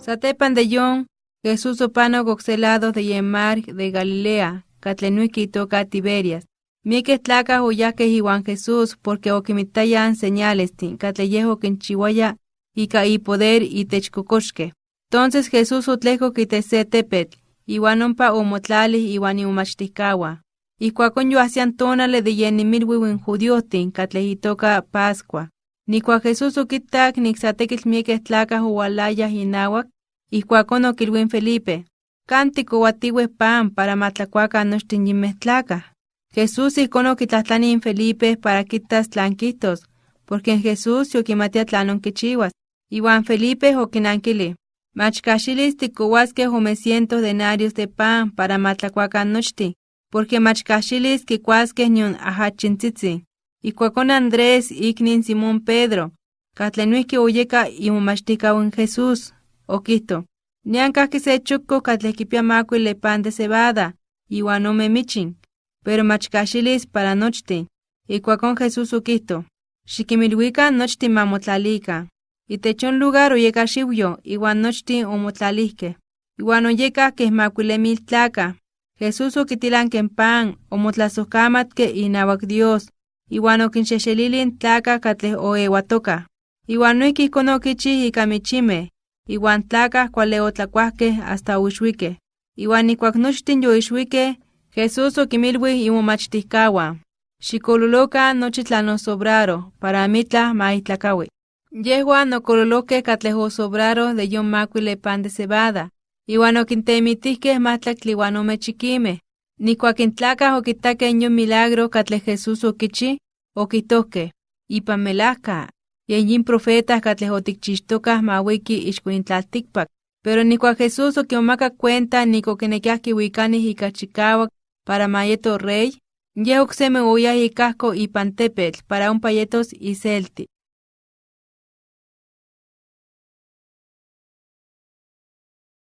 Satepan de yon, Jesús opano goxelado de Yemar de Galilea, catlenuiki toca Tiberias. Mieke tlaca oyaque Juan Jesús, porque oquimitayan señales catleyejo quinchihuaya, y y poder y techcocoxque. Entonces Jesús utlejo quitese tepet, iwanompa omotlali iwan iumachticawa. Y cuacon yo hacían tonale de yenimilwiwin judiotin, catlejitoca Pascua. Ni cua Jesús ukitak nixatekil mieke tlaca hualaya hinawak, y cuacon okilwin Felipe. Cántico watiwe pan para matlacuaca nochtin tlaca. Jesús icono quitlatlani Felipe para quitas tlanquitos, porque en Jesús yo quimatia tlanon quichiwas. Iwan Felipe oquinanquili. Machcaxilis ticohuasque cientos denarios de pan para matlacuacan nochti, porque machcaxilis quicuasque ñun ajachintzitzi. Y cuacon Andrés iknin Simón Pedro, catlenuique oyeka y en Jesús, oquito. Nianca que se chuco catlequipia le pan de cebada, iwan me michin, pero machcaxilis para nochti. Y cuacon Jesús oquito. Xiquimilhuica nochti mamotlalika. Itechon lugar oyeka xiuyo, iwan nochtin omotlalihkeh. Iwan oyeka keh makuilemil tlaka. Jesús okitilanken pan, omotlasohkamatke inawak Dios, iwan okinxexelilin tlaka katleh oewatoka. Iwan noihki ijkon okichih ika michimeh, iwan tlaka kuale otlakuahkeh hasta oixuikeh. Iwan ikuak nochtin yoixuikeh, Jesús okimilwih imomachtihkawan. Xikololokan nochi tlanosobraro, para amitlah maitlakawi. Yehua nokololoke katlejo sobraro de yon macuile pan de cebada, iwan okintemitihkeh ome chiquimeh. Nikuak intlakah okitakeh yon milagro katle Jesús okichi, okitohkeh, ipan melahka, yen yin profetas katleh otikchixtokah mawiki ixkuintlaltikpak. Pero nikuak Jesús okimaka cuenta niko kinekiah kiwikanih ika chikawak para mayeto rey, yeh okseme oyah ikahko ipan tepetl para ompa yetos iselti.